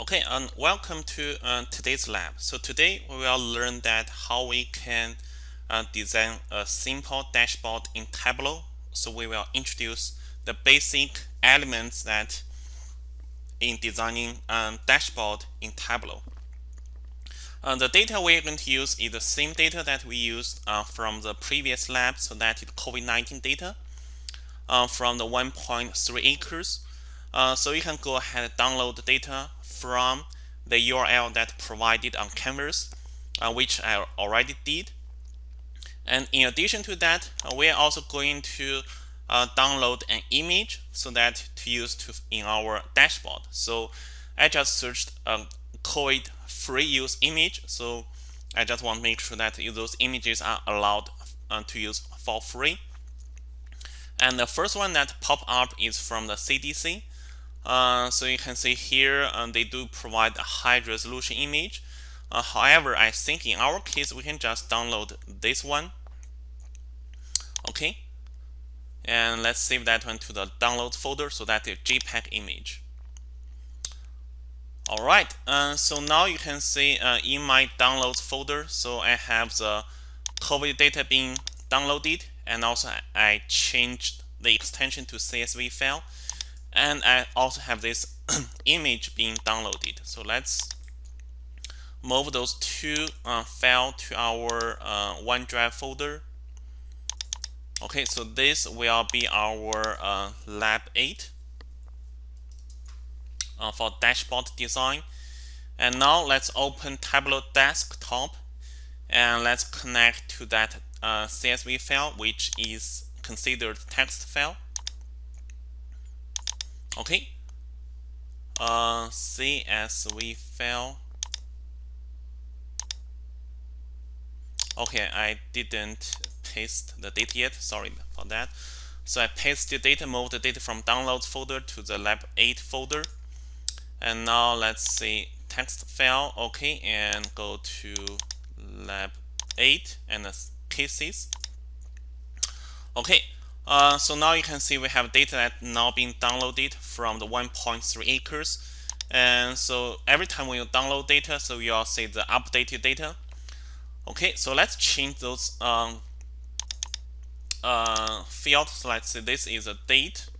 Okay, and welcome to uh, today's lab. So today we will learn that how we can uh, design a simple dashboard in Tableau. So we will introduce the basic elements that in designing a um, dashboard in Tableau. Uh, the data we're going to use is the same data that we used uh, from the previous lab, so that is COVID-19 data uh, from the 1.3 acres. Uh, so you can go ahead and download the data from the URL that provided on Canvas, uh, which I already did. And in addition to that, uh, we are also going to uh, download an image so that to use to in our dashboard. So I just searched a COVID free use image. So I just want to make sure that those images are allowed uh, to use for free. And the first one that pop up is from the CDC. Uh, so you can see here um, they do provide a high resolution image. Uh, however, I think in our case we can just download this one. Okay, and let's save that one to the download folder so that is JPEG image. All right, uh, so now you can see uh, in my downloads folder, so I have the COVID data being downloaded, and also I changed the extension to CSV file and I also have this image being downloaded. So let's move those two uh, file to our uh, OneDrive folder. Okay so this will be our uh, lab 8 uh, for dashboard design. And now let's open Tableau desktop and let's connect to that uh, CSV file which is considered text file Okay. Uh, CSV file. Okay, I didn't paste the data yet. Sorry for that. So I paste the data, move the data from downloads folder to the lab 8 folder. And now let's see text file. Okay, and go to lab 8 and the cases. Okay, uh, so now you can see we have data that now being downloaded from the 1.3 acres. And so every time when you download data, so you'll see the updated data. Okay, so let's change those um, uh, fields. So let's say this is a date.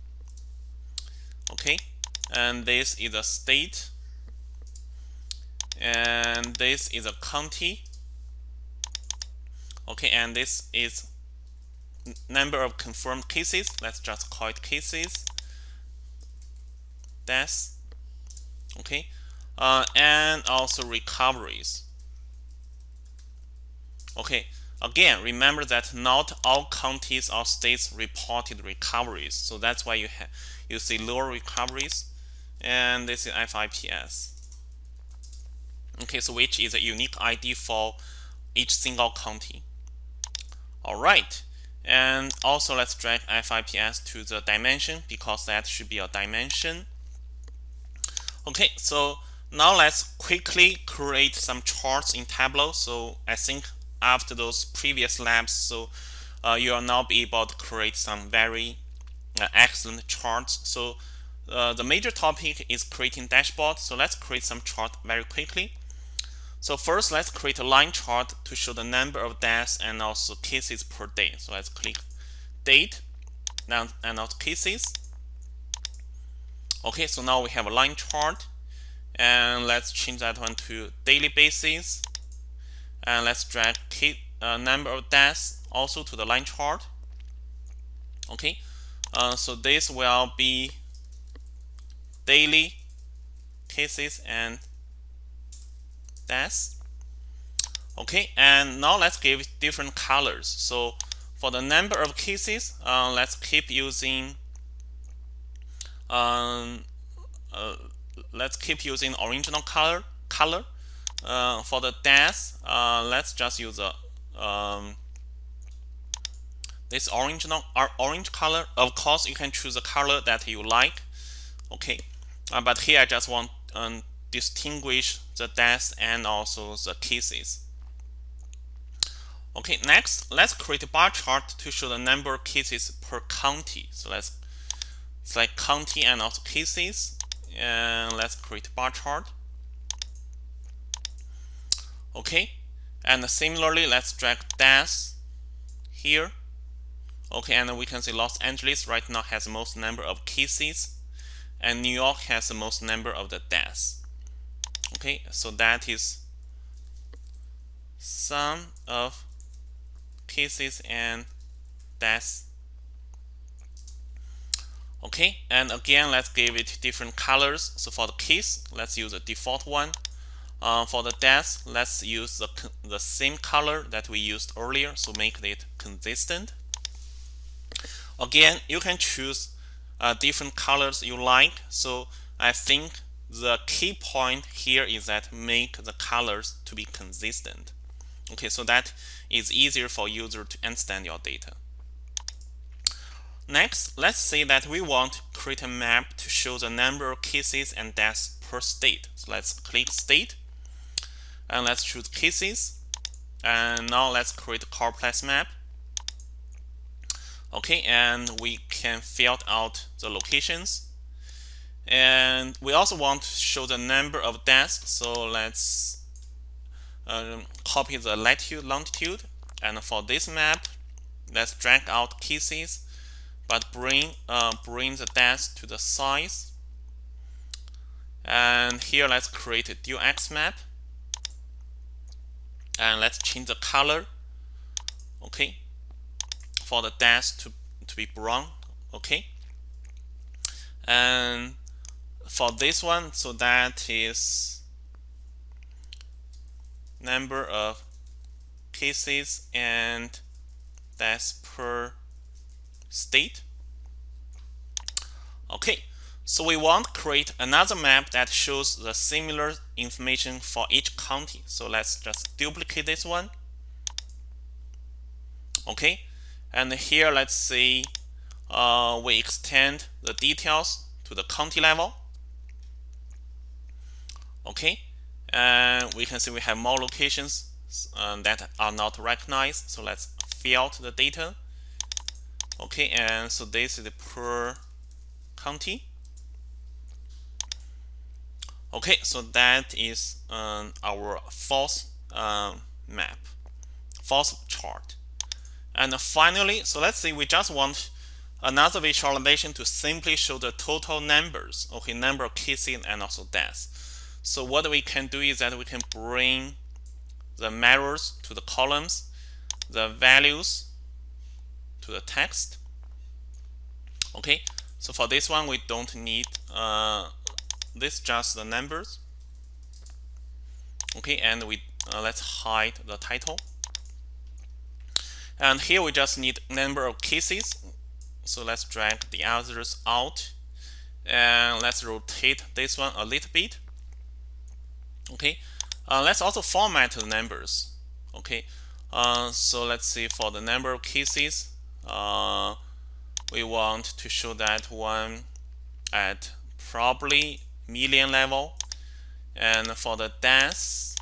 Okay, and this is a state. And this is a county. Okay, and this is number of confirmed cases. Let's just call it cases. Deaths. Okay. Uh, and also recoveries. Okay. Again, remember that not all counties or states reported recoveries. So that's why you have you see lower recoveries. And this is FIPS. Okay, so which is a unique ID for each single county. All right. And also let's drag FIPS to the dimension because that should be a dimension. Okay, so now let's quickly create some charts in Tableau. So I think after those previous labs, so uh, you will now be able to create some very uh, excellent charts. So uh, the major topic is creating dashboard. So let's create some chart very quickly. So first, let's create a line chart to show the number of deaths and also cases per day. So let's click date and also cases. Okay, so now we have a line chart and let's change that one to daily basis and let's drag uh, number of deaths also to the line chart. Okay, uh, so this will be daily cases and deaths. Okay, and now let's give different colors. So for the number of cases, uh, let's keep using um, uh, let's keep using original color color. Uh, for the deaths, uh, let's just use a um, this original orange color. Of course, you can choose a color that you like. Okay, uh, but here I just want um, distinguish the deaths and also the cases. Okay, next, let's create a bar chart to show the number of cases per county. So let's select county and also cases, and let's create a bar chart. Okay, and similarly, let's drag deaths here. Okay, and we can see Los Angeles right now has the most number of cases, and New York has the most number of the deaths. Okay, so that is sum of cases and deaths. Okay, and again, let's give it different colors. So for the case, let's use a default one. Uh, for the deaths, let's use the, the same color that we used earlier, so make it consistent. Again, you can choose uh, different colors you like. So I think the key point here is that make the colors to be consistent. Okay, so that is easier for user to understand your data. Next, let's say that we want to create a map to show the number of cases and deaths per state. So let's click state and let's choose cases. And now let's create a complex map. Okay, and we can fill out the locations. And we also want to show the number of deaths. So let's um, copy the latitude, longitude. And for this map, let's drag out cases, but bring uh, bring the deaths to the size. And here, let's create a dual axis map. And let's change the color. Okay, for the deaths to, to be brown okay and for this one so that is number of cases and that's per state. Okay so we want to create another map that shows the similar information for each county. So let's just duplicate this one. Okay and here, let's say uh, we extend the details to the county level. Okay, and we can see we have more locations um, that are not recognized. So let's fill out the data. Okay, and so this is the per county. Okay, so that is um, our false um, map, false chart. And finally, so let's say we just want another visualization to simply show the total numbers, okay, number of cases and also deaths. So what we can do is that we can bring the mirrors to the columns, the values to the text. Okay, so for this one, we don't need uh, this, just the numbers. Okay, and we uh, let's hide the title. And here we just need number of cases. So let's drag the others out. And let's rotate this one a little bit. Okay. Uh, let's also format the numbers. Okay. Uh, so let's see for the number of cases, uh, we want to show that one at probably million level. And for the deaths,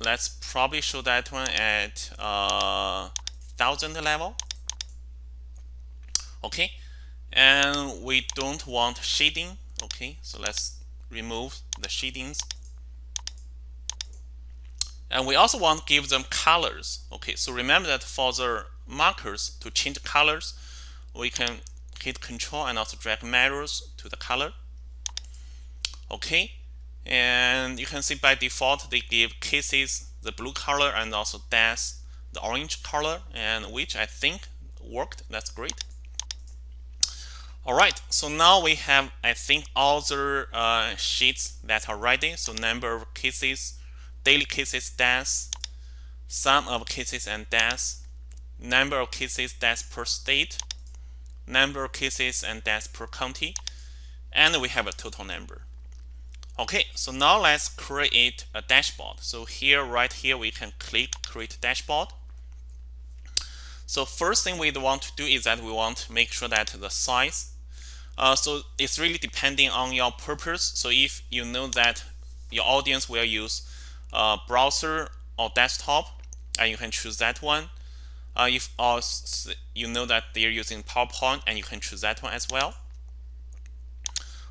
let's probably show that one at uh, thousand level. Okay, and we don't want shading. Okay, so let's remove the shadings. And we also want to give them colors. Okay, so remember that for the markers to change colors, we can hit Control and also drag mirrors to the color. Okay, and you can see by default they give cases the blue color and also deaths the orange color and which I think worked that's great alright so now we have I think all the uh, sheets that are ready so number of cases daily cases deaths sum of cases and deaths number of cases deaths per state number of cases and deaths per county and we have a total number Okay, so now let's create a dashboard. So here, right here, we can click create dashboard. So first thing we want to do is that we want to make sure that the size. Uh, so it's really depending on your purpose. So if you know that your audience will use uh, browser or desktop, and you can choose that one. Uh, if also you know that they're using PowerPoint, and you can choose that one as well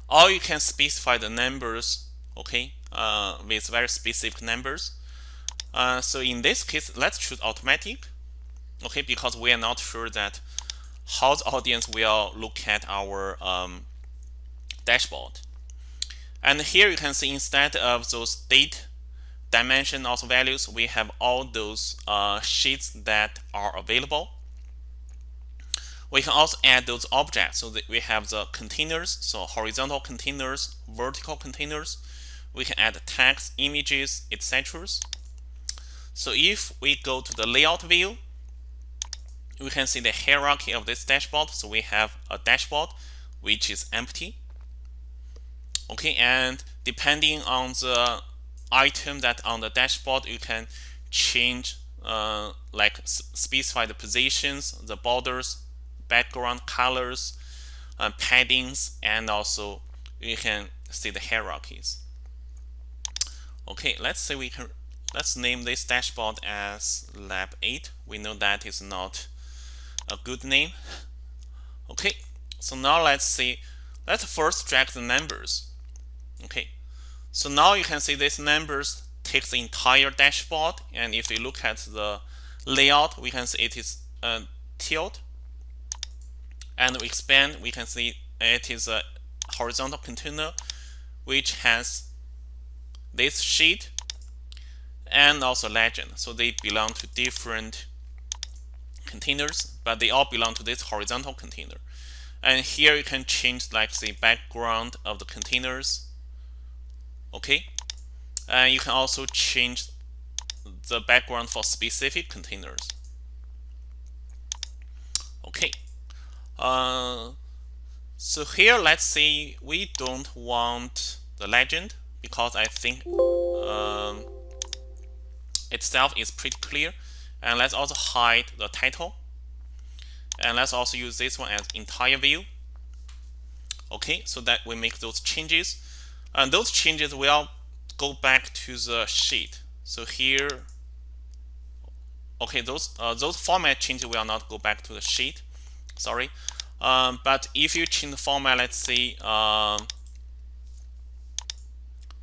or you can specify the numbers okay, uh, with very specific numbers. Uh, so in this case, let's choose automatic, okay, because we are not sure that how the audience will look at our um, dashboard. And here you can see instead of those date dimension also values, we have all those uh, sheets that are available. We can also add those objects so we have the containers, so horizontal containers, vertical containers. We can add text, images, etc. So if we go to the layout view, we can see the hierarchy of this dashboard. So we have a dashboard which is empty. Okay, and depending on the item that on the dashboard, you can change uh, like specify the positions, the borders, background colors, uh, paddings, and also you can see the hierarchies. Okay, let's say we can let's name this dashboard as lab 8. We know that is not a good name. Okay, so now let's see. Let's first drag the numbers. Okay, so now you can see these numbers take the entire dashboard, and if you look at the layout, we can see it is uh, tilt and we expand, we can see it is a horizontal container which has this sheet and also legend. So they belong to different containers, but they all belong to this horizontal container. And here you can change like the background of the containers. Okay. And you can also change the background for specific containers. Okay. Uh, so here, let's say we don't want the legend because I think um, itself is pretty clear. And let's also hide the title. And let's also use this one as entire view. Okay, so that we make those changes. And those changes will go back to the sheet. So here, okay, those uh, those format changes will not go back to the sheet sorry. Um, but if you change the format, let's see um,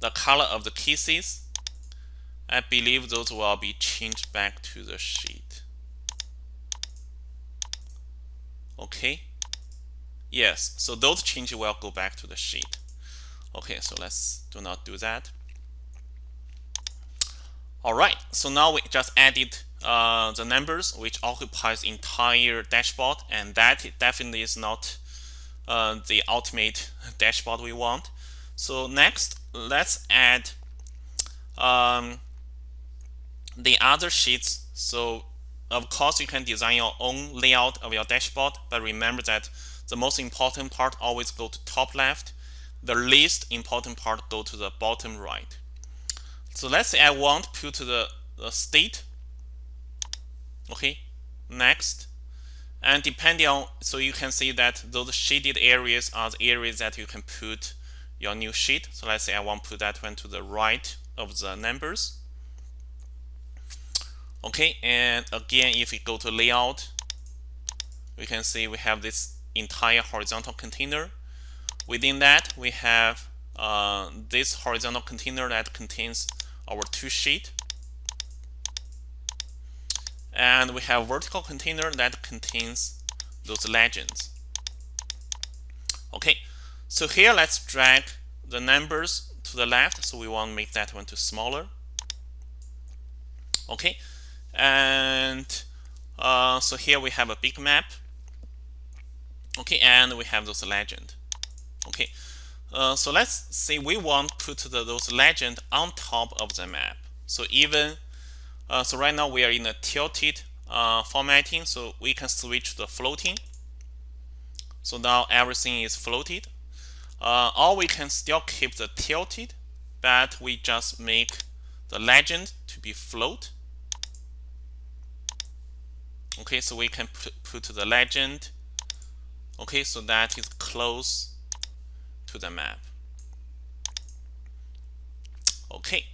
the color of the cases, I believe those will be changed back to the sheet. Okay. Yes, so those changes will go back to the sheet. Okay, so let's do not do that. All right, so now we just added uh, the numbers which occupies entire dashboard and that definitely is not uh, the ultimate dashboard we want so next let's add um, the other sheets so of course you can design your own layout of your dashboard but remember that the most important part always go to top left the least important part go to the bottom right. So let's say I want to put the, the state. Okay next. And depending on so you can see that those shaded areas are the areas that you can put your new sheet. So let's say I want to put that one to the right of the numbers okay and again if we go to layout we can see we have this entire horizontal container within that we have uh, this horizontal container that contains our two sheet and we have vertical container that contains those legends. Okay, so here let's drag the numbers to the left. So we want to make that one to smaller. Okay, and uh, so here we have a big map. Okay, and we have those legend. Okay, uh, so let's say we want to put the, those legend on top of the map. So even uh, so right now we are in a tilted uh, formatting, so we can switch to floating. So now everything is floated. Uh, or we can still keep the tilted, but we just make the legend to be float. Okay, so we can put, put the legend. Okay, so that is close to the map. Okay,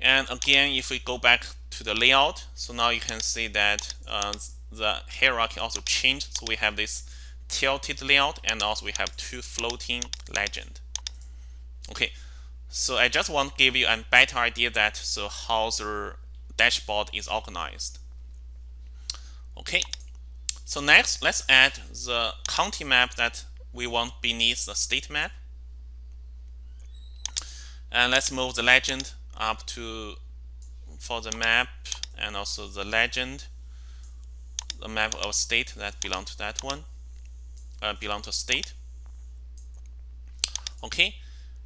and again, if we go back to the layout, so now you can see that uh, the hierarchy also changed. So we have this tilted layout and also we have two floating legend. Okay, so I just want to give you a better idea that so how the dashboard is organized. Okay, so next let's add the county map that we want beneath the state map. And let's move the legend up to for the map and also the legend, the map of state that belong to that one, uh, belong to state. Okay,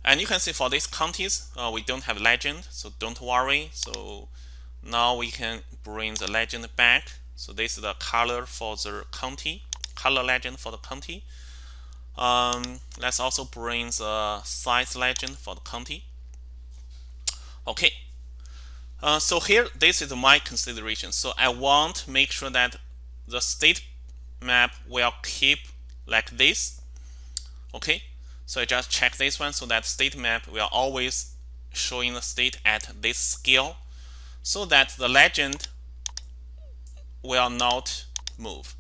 and you can see for these counties, uh, we don't have legend, so don't worry. So now we can bring the legend back. So this is the color for the county, color legend for the county. Um, let's also bring the size legend for the county. Okay, uh, so here this is my consideration. So I want to make sure that the state map will keep like this. Okay, so I just check this one so that state map will always showing the state at this scale so that the legend will not move.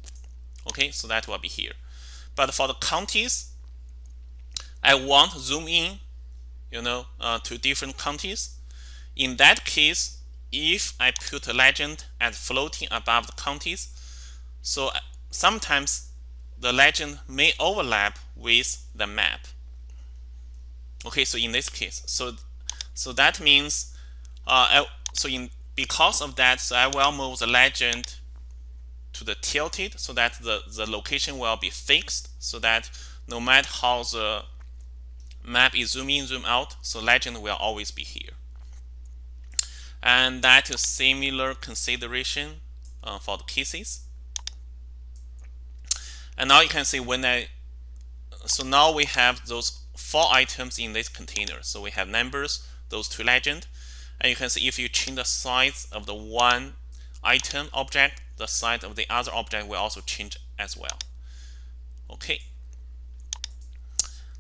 Okay, so that will be here. But for the counties, I want to zoom in, you know, uh, to different counties. In that case, if I put a legend as floating above the counties, so uh, sometimes the legend may overlap with the map. Okay, so in this case, so so that means, uh, I, so in because of that, so I will move the legend to the tilted so that the the location will be fixed, so that no matter how the map is zoom in, zoom out, so legend will always be here. And that is similar consideration uh, for the cases. And now you can see when I, so now we have those four items in this container. So we have numbers, those two legend, and you can see if you change the size of the one item object, the size of the other object will also change as well. Okay.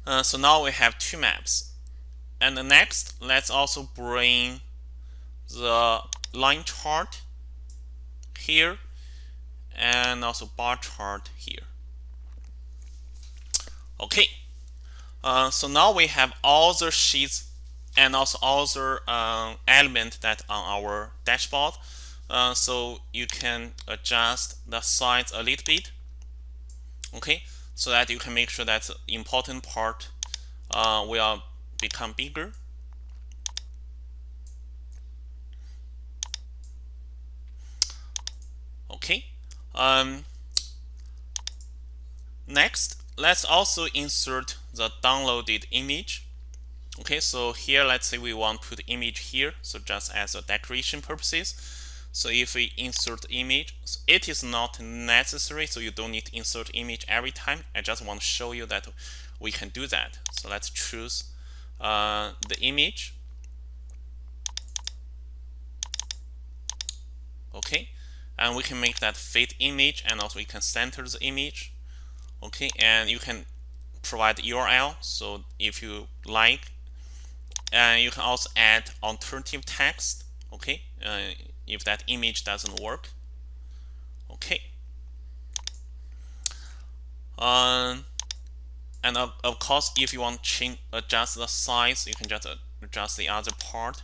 Uh, so now we have two maps. And the next, let's also bring the line chart here and also bar chart here. Okay, uh, so now we have all the sheets and also all the uh, elements that on our dashboard. Uh, so you can adjust the size a little bit. Okay, so that you can make sure that important part uh, will become bigger. Okay. Um, next, let's also insert the downloaded image. Okay, so here let's say we want to put image here, so just as a decoration purposes. So if we insert image, it is not necessary, so you don't need to insert image every time. I just want to show you that we can do that. So let's choose uh, the image. Okay, and we can make that fit image and also we can center the image. Okay, and you can provide URL. So if you like, and you can also add alternative text. Okay, uh, if that image doesn't work. Okay. Um, and of, of course, if you want to change, adjust the size, you can just adjust the other part.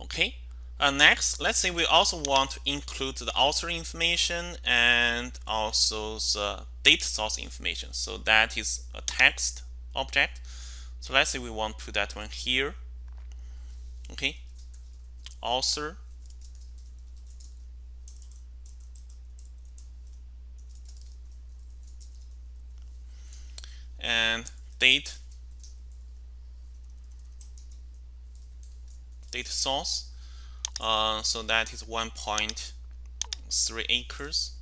Okay. Uh, next, let's say we also want to include the author information and also the data source information. So that is a text object. So let's say we want to put that one here. Okay, author. And date data source uh, so that is 1.3 acres.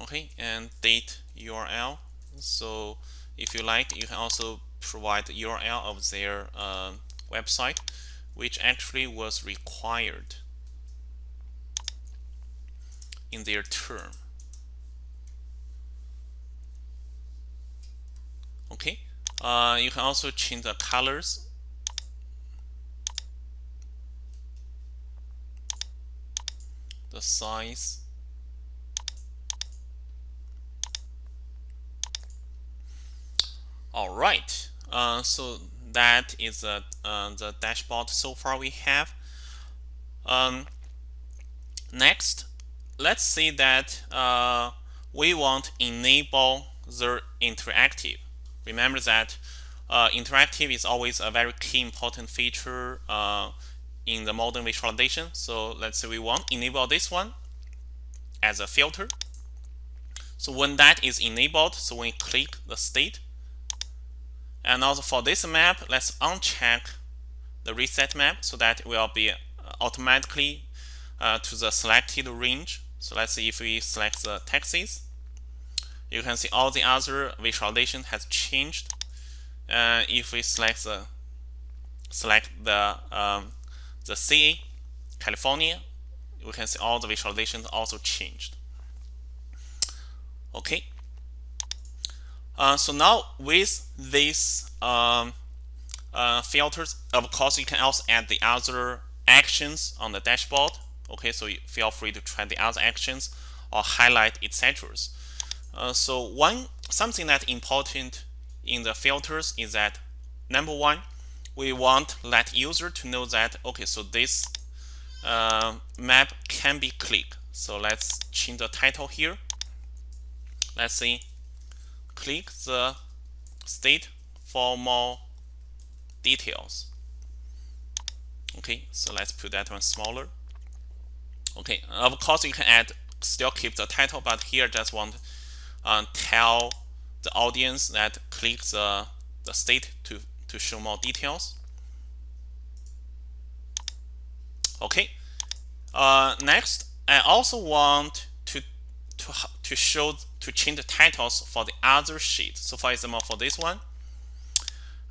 Okay, and date URL. So if you like, you can also provide the URL of their uh, website, which actually was required in their term. okay uh, you can also change the colors the size All right. Uh, so that is uh, uh, the dashboard so far we have. Um, next, let's see that uh, we want enable the interactive. Remember that uh, interactive is always a very key important feature uh, in the modern visualization. So let's say we want enable this one as a filter. So when that is enabled, so when you click the state, and also for this map, let's uncheck the reset map so that it will be uh, automatically uh, to the selected range. So let's see if we select the Texas, you can see all the other visualization has changed. Uh, if we select the select the um, the CA California, we can see all the visualizations also changed. Okay. Uh, so now with these um, uh, filters, of course, you can also add the other actions on the dashboard. Okay, so feel free to try the other actions or highlight etc. Uh, so one something that important in the filters is that number one, we want let user to know that okay, so this uh, map can be clicked. So let's change the title here. Let's see, click the state for more details. Okay, so let's put that one smaller. Okay, of course you can add, still keep the title, but here just want uh, tell the audience that click the, the state to, to show more details. Okay, uh, next, I also want to, to, show, to change the titles for the other sheet. So for example, for this one,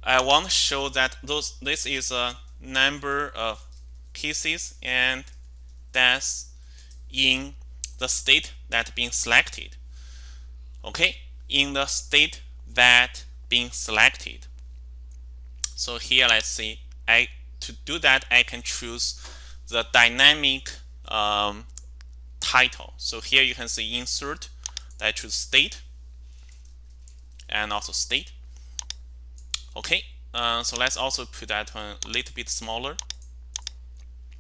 I want to show that those this is a number of cases and deaths in the state that being selected. Okay? In the state that being selected. So here let's see. I to do that I can choose the dynamic um, title. So here you can see insert I choose state and also state. Okay uh, so let's also put that one a little bit smaller.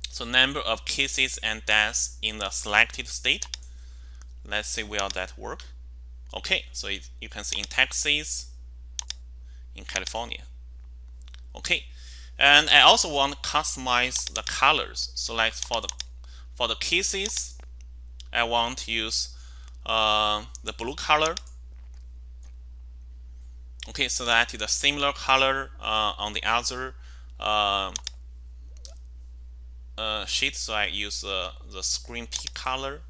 So number of cases and deaths in the selected state. Let's see will that work. Okay, so it, you can see in Texas, in California. Okay, and I also want to customize the colors. So like for the for the cases, I want to use uh, the blue color. Okay, so that is a similar color uh, on the other uh, uh, sheet. So I use uh, the screen P color.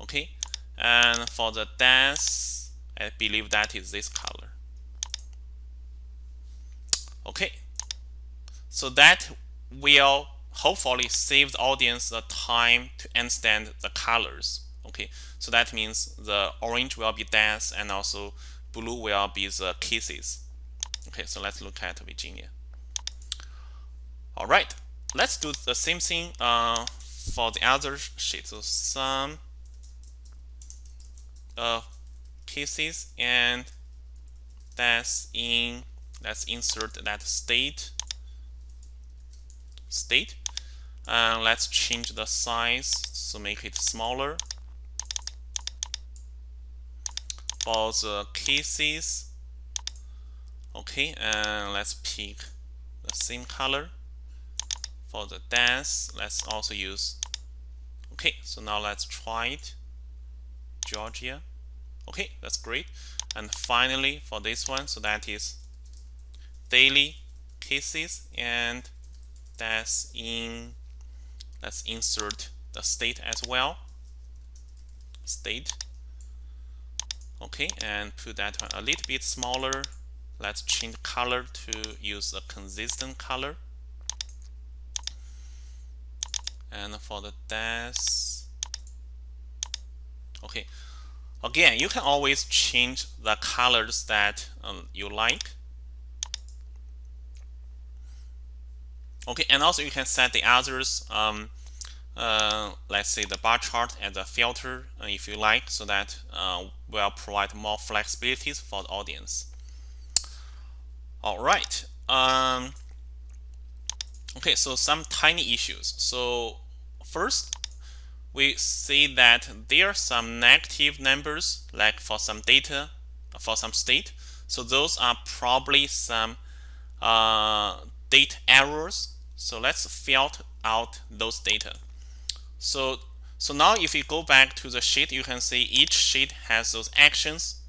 Okay, and for the dance I believe that is this color okay so that will hopefully save the audience the time to understand the colors. Okay so that means the orange will be dance and also blue will be the kisses okay so let's look at Virginia. All right let's do the same thing uh, for the other sheet. So some uh, cases and that's in let's insert that state state. And let's change the size to make it smaller. For the cases. Okay and let's pick the same color. For the dance let's also use okay so now let's try it. Georgia. Okay that's great. And finally for this one so that is daily cases and that's in let's insert the state as well. State. Okay and put that one a little bit smaller. Let's change color to use a consistent color. And for the death okay. Again, you can always change the colors that um, you like. Okay, and also you can set the others, um, uh, let's say the bar chart as a filter uh, if you like, so that uh, will provide more flexibilities for the audience. All right. Um, okay, so some tiny issues. So first, we see that there are some negative numbers, like for some data, for some state. So those are probably some uh, date errors. So let's filter out those data. So so now if you go back to the sheet, you can see each sheet has those actions.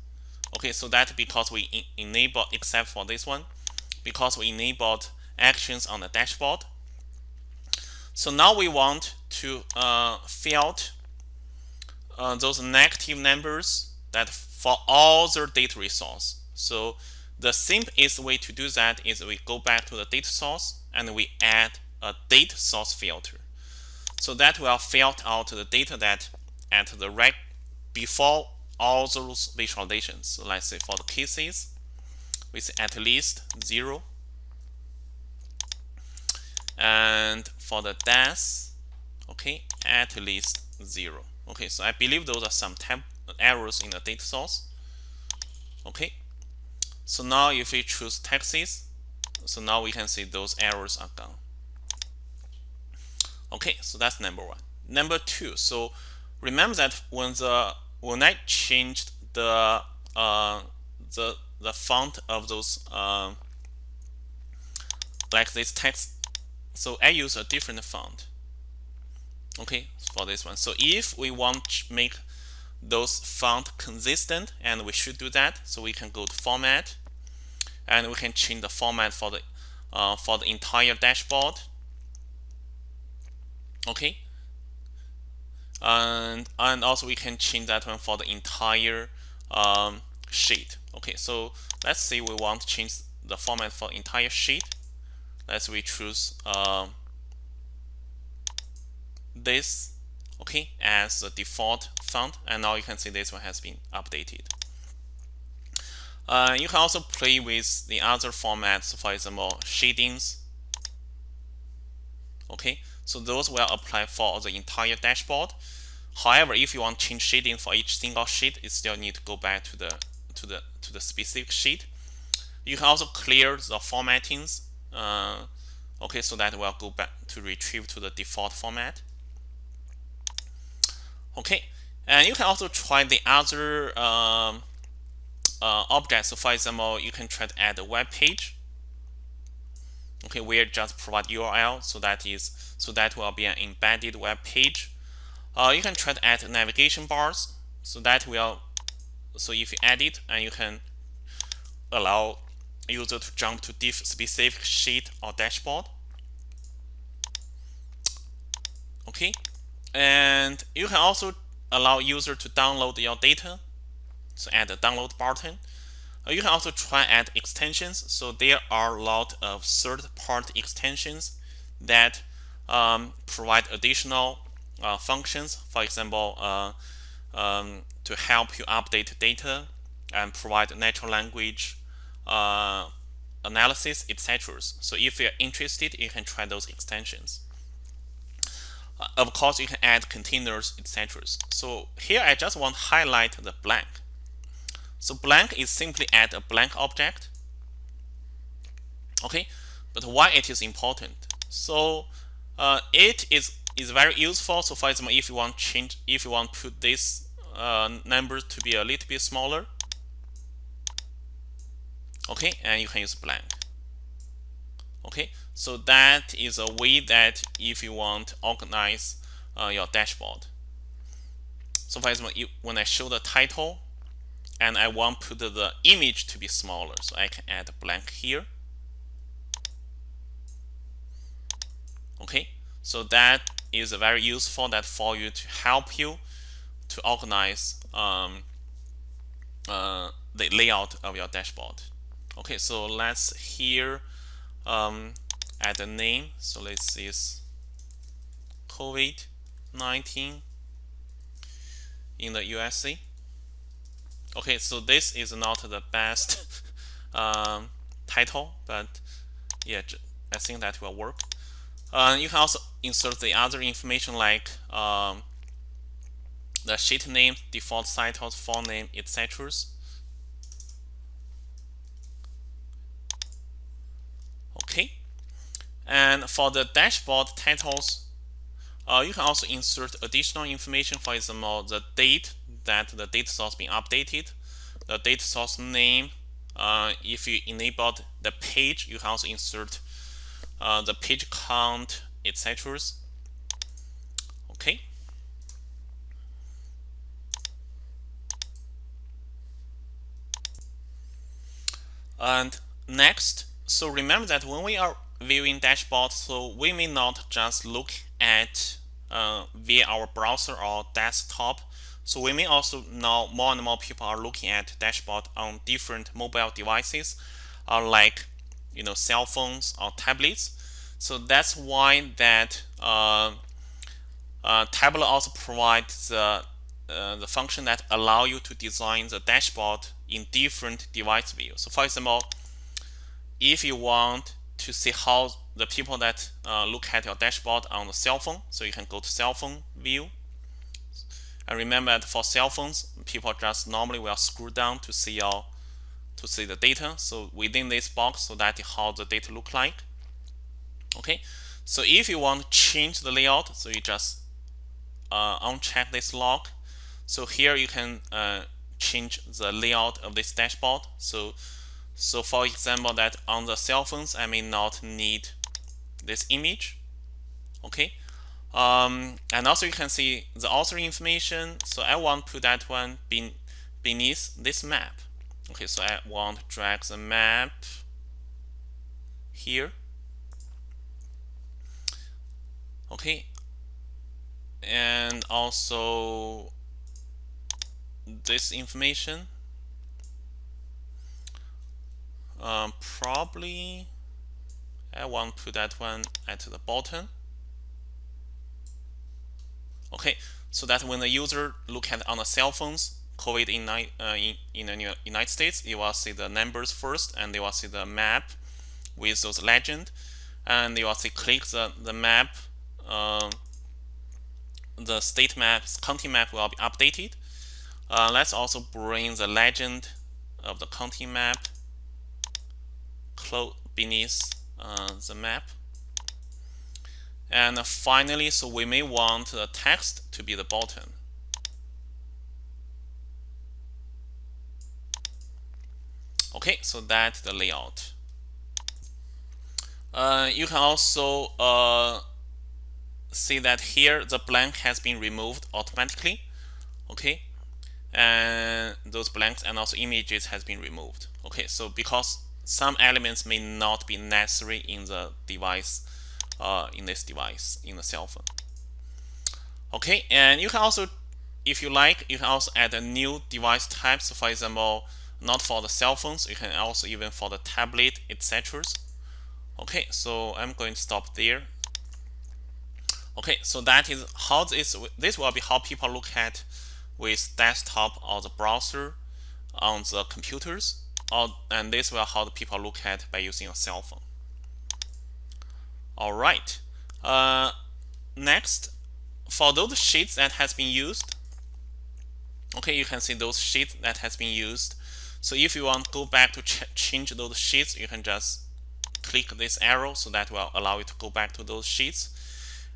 Okay, so that because we enable except for this one, because we enabled actions on the dashboard. So now we want to uh, filter uh, those negative numbers that for all the data resource. So the simplest way to do that is we go back to the data source and we add a date source filter. So that will filter out the data that at the right before all those visualizations. So let's say for the cases with at least zero. And for the deaths, okay, at least zero. Okay, so I believe those are some errors in the data source. Okay, so now if we choose Texas, so now we can see those errors are gone. Okay, so that's number one. Number two, so remember that when the when I changed the uh, the the font of those uh, like this text, so I use a different font. Okay, for this one. So if we want to make those font consistent, and we should do that, so we can go to Format, and we can change the format for the uh, for the entire dashboard. Okay? And and also we can change that one for the entire um, sheet. Okay so let's say we want to change the format for entire sheet. Let's we choose um, this okay as the default font and now you can see this one has been updated uh, you can also play with the other formats for example shadings okay so those will apply for the entire dashboard. However, if you want to change shading for each single sheet, you still need to go back to the to the to the specific sheet. You can also clear the formattings. Uh, okay, so that will go back to retrieve to the default format. Okay, and you can also try the other um, uh, objects. So for example, you can try to add a web page. Okay we just provide url so that is so that will be an embedded web page. Uh, you can try to add navigation bars so that will so if you add it and you can allow user to jump to diff specific sheet or dashboard. Okay and you can also allow user to download your data so add a download button uh, you can also try add extensions. So there are a lot of third-party extensions that um, provide additional uh, functions. For example, uh, um, to help you update data and provide natural language uh, analysis, etc. So if you're interested, you can try those extensions. Uh, of course, you can add containers, etc. So here I just want to highlight the blank. So blank is simply add a blank object. Okay, but why it is important? So uh, it is is very useful. So for example, if you want change, if you want to put this uh, number to be a little bit smaller, okay, and you can use blank. Okay, so that is a way that if you want to organize uh, your dashboard. So for example, you, when I show the title, and I want put the image to be smaller so I can add a blank here. Okay so that is very useful that for you to help you to organize um, uh, the layout of your dashboard. Okay so let's here um, add a name. So let's use COVID-19 in the USA okay so this is not the best um, title but yeah I think that will work. Uh, you can also insert the other information like um, the sheet name default titles font name etc Okay, And for the dashboard titles, uh, you can also insert additional information, for example, the date that the data source being updated, the data source name. Uh, if you enabled the page, you can also insert uh, the page count, etc. Okay. And next, so remember that when we are viewing dashboard, so we may not just look at uh, via our browser or desktop. So we may also now more and more people are looking at dashboard on different mobile devices, uh, like you know cell phones or tablets. So that's why that uh, uh, Tableau also provides the uh, the function that allow you to design the dashboard in different device views. So for example, if you want to see how the people that uh, look at your dashboard on the cell phone, so you can go to cell phone view. And remember that for cell phones, people just normally will scroll down to see your to see the data. So within this box, so that how the data look like. Okay, so if you want to change the layout, so you just uh, uncheck this log. So here you can uh, change the layout of this dashboard. So so for example, that on the cell phones, I may not need this image. Okay. Um, and also you can see the author information. So I want to put that one beneath this map. Okay, so I want to drag the map here. Okay. And also this information um, probably I want to put that one at the bottom. Okay, so that when the user look at on the cell phones, COVID in, uh, in, in the United States, you will see the numbers first, and they will see the map with those legend, and you will see click the, the map, uh, the state map, county map will be updated. Uh, let's also bring the legend of the county map close beneath uh, the map. And finally, so we may want the text to be the bottom. Okay, so that's the layout. Uh, you can also uh, see that here the blank has been removed automatically. Okay, and those blanks and also images has been removed. Okay, so because some elements may not be necessary in the device, uh, in this device, in the cell phone. Okay, and you can also, if you like, you can also add a new device type. So for example, not for the cell phones, you can also even for the tablet, etc. Okay, so I'm going to stop there. Okay, so that is how this this will be how people look at with desktop or the browser on the computers or, and this will how the people look at by using a cell phone. All right. Uh, next, for those sheets that has been used, okay, you can see those sheets that has been used. So if you want to go back to ch change those sheets, you can just click this arrow, so that will allow you to go back to those sheets.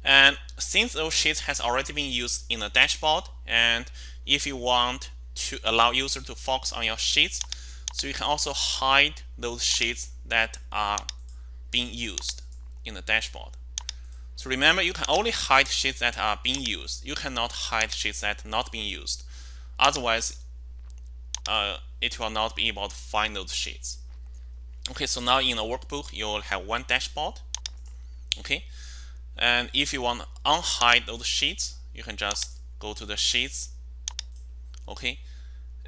And since those sheets has already been used in the dashboard, and if you want to allow user to focus on your sheets, so you can also hide those sheets that are being used in the dashboard. So remember, you can only hide sheets that are being used. You cannot hide sheets that are not being used. Otherwise, uh, it will not be able to find those sheets. Okay, so now in the workbook, you will have one dashboard. Okay, and if you want to unhide those sheets, you can just go to the sheets. Okay,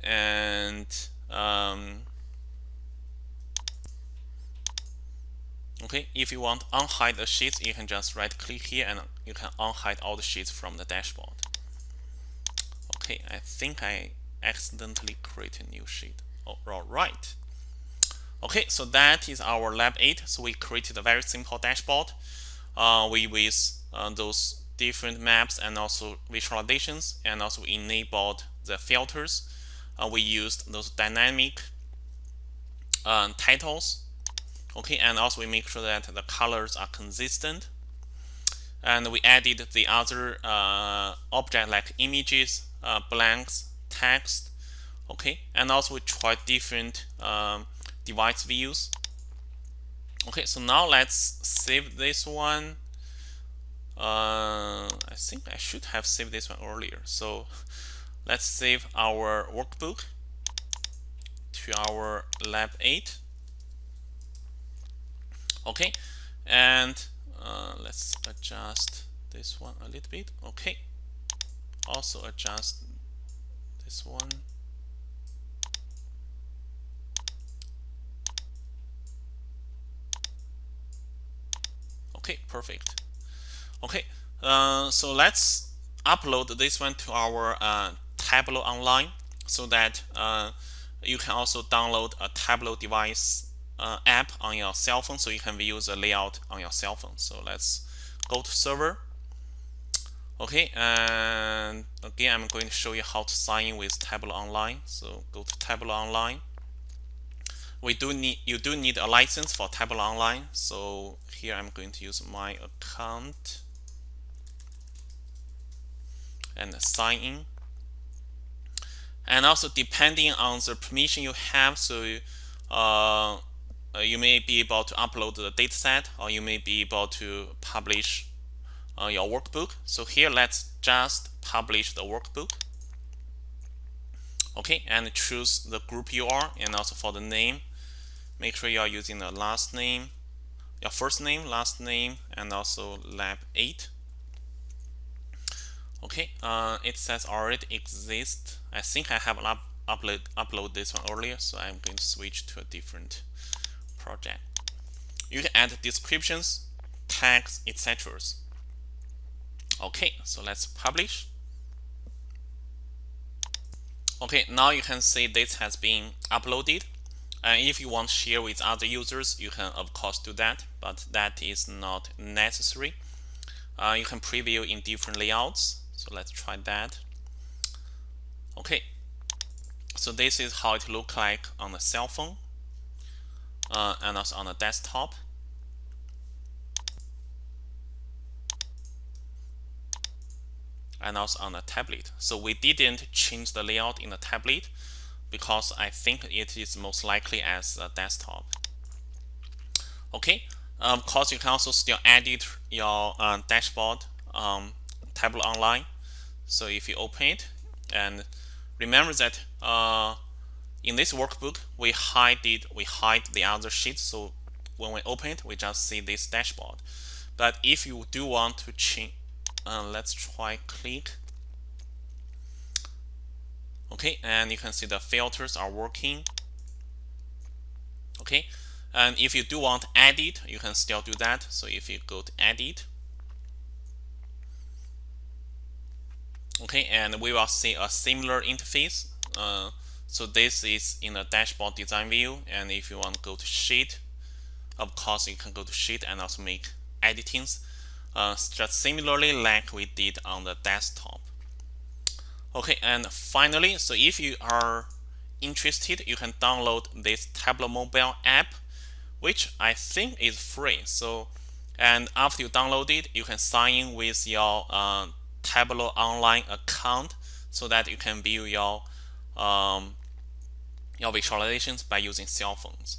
and um, okay, if you want unhide the sheets, you can just right click here and you can unhide all the sheets from the dashboard. Okay, I think I accidentally created a new sheet. Oh, all right. Okay, so that is our lab 8. So we created a very simple dashboard uh, we with uh, those different maps and also visualizations and also enabled the filters uh, we used those dynamic uh, titles okay and also we make sure that the colors are consistent. And we added the other uh, object like images uh, blanks text okay? And also we try different um, device views. Okay so now let's save this one. Uh, I think I should have saved this one earlier. So let's save our workbook to our lab 8 okay. And uh, let's adjust this one a little bit. Okay. Also adjust this one. Okay perfect. Okay uh, so let's upload this one to our uh, Tableau online so that uh, you can also download a Tableau device uh, app on your cell phone so you can view the layout on your cell phone. So let's go to server. Okay, and again, I'm going to show you how to sign in with Tableau Online. So go to Tableau Online. We do need you do need a license for Tableau Online. So here I'm going to use my account and sign in. And also depending on the permission you have, so uh, uh, you may be able to upload the dataset or you may be able to publish uh, your workbook. So here let's just publish the workbook. Okay, and choose the group you are and also for the name, make sure you are using the last name, your first name, last name, and also lab 8. Okay, uh, it says already exist. I think I have up upload upload this one earlier, so I'm going to switch to a different project. You can add descriptions, tags, etc. Okay, so let's publish. Okay, now you can see this has been uploaded. And if you want to share with other users, you can of course do that, but that is not necessary. Uh, you can preview in different layouts. So let's try that. Okay, so this is how it looks like on the cell phone uh, and also on the desktop. and also on the tablet. So we didn't change the layout in the tablet because I think it is most likely as a desktop. Okay, of course you can also still edit your uh, dashboard um, Online. So if you open it and remember that uh, in this workbook, we hide it, we hide the other sheets. So when we open it, we just see this dashboard. But if you do want to change, uh, let's try click. Okay, and you can see the filters are working. Okay, and if you do want to edit, you can still do that. So if you go to edit, okay, and we will see a similar interface. Uh, so this is in the dashboard design view. And if you want to go to sheet, of course, you can go to sheet and also make editings. Uh, just similarly like we did on the desktop. Okay, and finally, so if you are interested, you can download this Tableau mobile app, which I think is free. So, and after you download it, you can sign in with your uh, Tableau online account so that you can view your um, your visualizations by using cell phones.